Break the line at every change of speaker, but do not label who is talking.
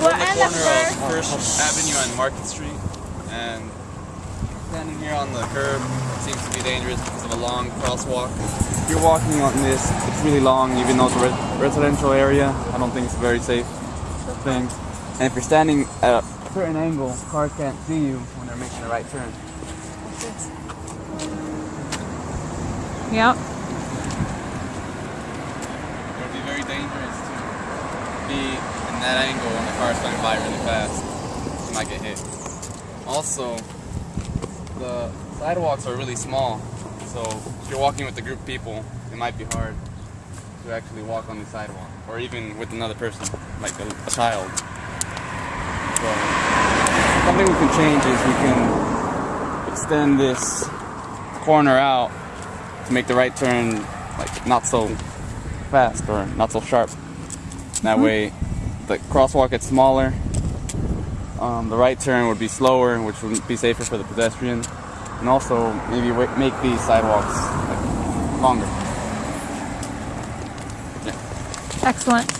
We're
on the
on the
corner of First Avenue and Market Street, and standing here on the curb seems to be dangerous because of a long crosswalk. If you're walking on this, it's really long, even though it's a res- residential area. I don't think it's a very safe thing. And if you're standing at a certain angle, cars can't see you when they're making a right turn.
Yep.
It would be very dangerous to be in that angle when the car's going by really fast. You might get hit. Also, the sidewalks are really small, so if you're walking with a group of people, it might be hard to actually walk on the sidewalk, or even with another person, like a, a child. So, something we can change is we can extend this corner out to make the right turn like not so fast or not so sharp. That mm-hmm. way, the crosswalk gets smaller. Um, the right turn would be slower, which would be safer for the pedestrian, and also maybe make these sidewalks like, longer.
Excellent.